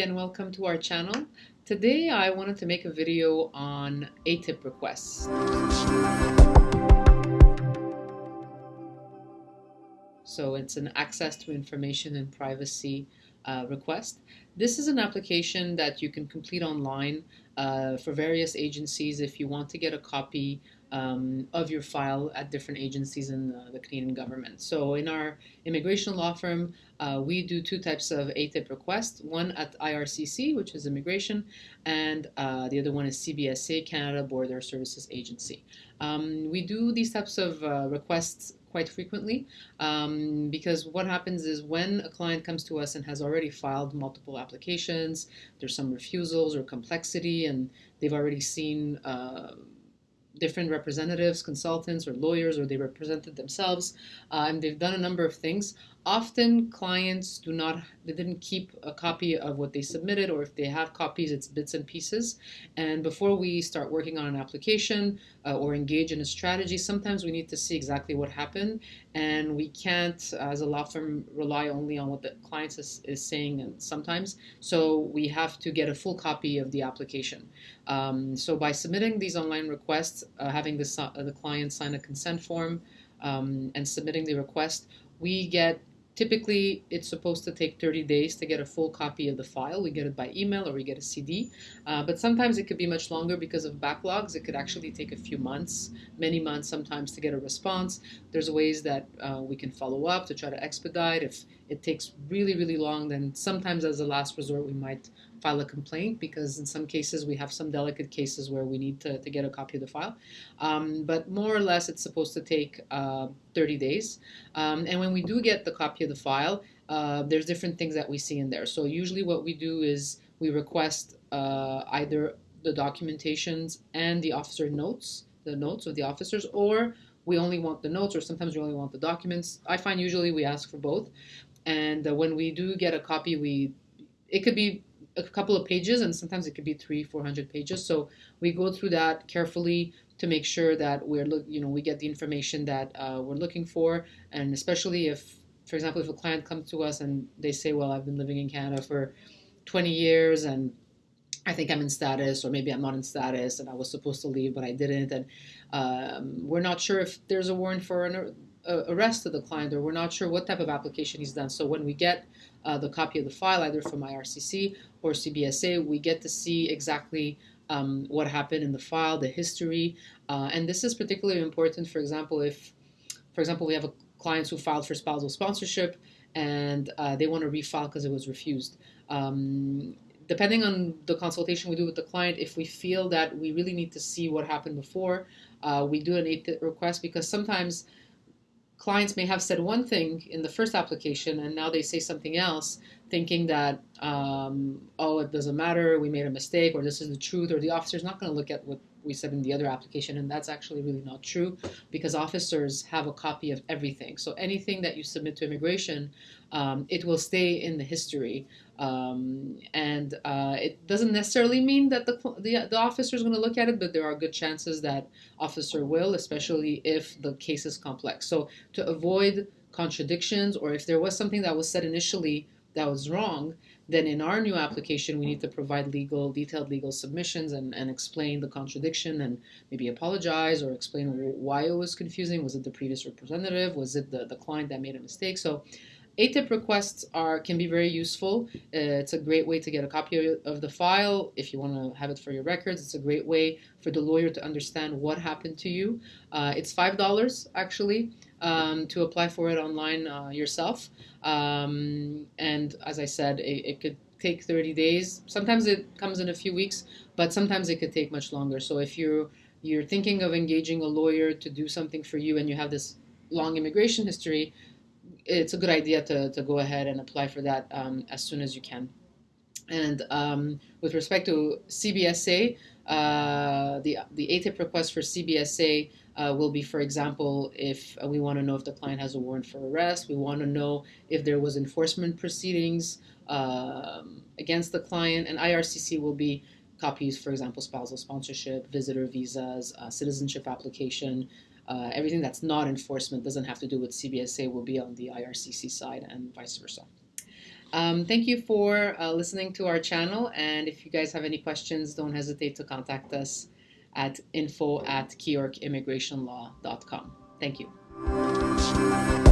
and welcome to our channel. Today I wanted to make a video on ATIP requests. So it's an access to information and privacy uh, request. This is an application that you can complete online uh, for various agencies if you want to get a copy um, of your file at different agencies in the, the, Canadian government. So in our immigration law firm, uh, we do two types of ATIP requests, one at IRCC, which is immigration, and uh, the other one is CBSA, Canada Border Services Agency. Um, we do these types of uh, requests quite frequently um, because what happens is when a client comes to us and has already filed multiple applications, there's some refusals or complexity and they've already seen uh, different representatives, consultants, or lawyers, or they represented themselves, uh, and they've done a number of things. Often clients do not, they didn't keep a copy of what they submitted, or if they have copies, it's bits and pieces. And before we start working on an application uh, or engage in a strategy, sometimes we need to see exactly what happened. And we can't, as a law firm, rely only on what the client is, is saying and sometimes. So we have to get a full copy of the application. Um, so by submitting these online requests, uh, having the, uh, the client sign a consent form, um, and submitting the request, we get Typically, it's supposed to take 30 days to get a full copy of the file. We get it by email or we get a CD. Uh, but sometimes it could be much longer because of backlogs. It could actually take a few months, many months sometimes to get a response. There's ways that uh, we can follow up to try to expedite. If it takes really, really long, then sometimes as a last resort, we might file a complaint because in some cases we have some delicate cases where we need to, to get a copy of the file. Um, but more or less it's supposed to take uh, 30 days. Um, and when we do get the copy of the file, uh, there's different things that we see in there. So usually what we do is we request uh, either the documentations and the officer notes, the notes of the officers, or we only want the notes, or sometimes we only want the documents. I find usually we ask for both. And uh, when we do get a copy, we it could be a couple of pages and sometimes it could be three, 400 pages. So we go through that carefully to make sure that we're, look, you know, we get the information that uh, we're looking for. And especially if, for example, if a client comes to us and they say, well, I've been living in Canada for 20 years and I think I'm in status, or maybe I'm not in status, and I was supposed to leave, but I didn't. And um, we're not sure if there's a warrant for an arrest of the client, or we're not sure what type of application he's done. So when we get uh, the copy of the file, either from IRCC or CBSA, we get to see exactly um, what happened in the file, the history, uh, and this is particularly important. For example, if, for example, we have a clients who filed for spousal sponsorship and uh, they want to refile because it was refused. Um, depending on the consultation we do with the client, if we feel that we really need to see what happened before, uh, we do an ATIP request because sometimes clients may have said one thing in the first application and now they say something else thinking that um, oh it doesn't matter we made a mistake or this is the truth or the officer's not going to look at what we said in the other application, and that's actually really not true because officers have a copy of everything. So anything that you submit to immigration, um, it will stay in the history, um, and uh, it doesn't necessarily mean that the the, the officer is going to look at it, but there are good chances that officer will, especially if the case is complex. So to avoid contradictions, or if there was something that was said initially that was wrong, then in our new application, we need to provide legal, detailed legal submissions and, and explain the contradiction and maybe apologize or explain why it was confusing. Was it the previous representative? Was it the, the client that made a mistake? So ATIP requests are can be very useful. Uh, it's a great way to get a copy of the file if you want to have it for your records. It's a great way for the lawyer to understand what happened to you. Uh, it's five dollars actually um, to apply for it online uh, yourself. Um, and as I said, it, it, could take 30 days. Sometimes it comes in a few weeks, but sometimes it could take much longer. So if you're you're thinking of engaging a lawyer to do something for you and you have this long immigration history, it's a good idea to, to go ahead and apply for that um, as soon as you can. And um, with respect to CBSA, uh, the, the ATIP request for CBSA uh, will be, for example, if we want to know if the client has a warrant for arrest, we want to know if there was enforcement proceedings um, against the client, and IRCC will be copies, for example, spousal sponsorship, visitor visas, uh, citizenship application, uh, everything that's not enforcement doesn't have to do with CBSA will be on the IRCC side and vice versa. Um, thank you for uh, listening to our channel. And if you guys have any questions, don't hesitate to contact us at info at keyorkimmigrationlaw.com. Thank you.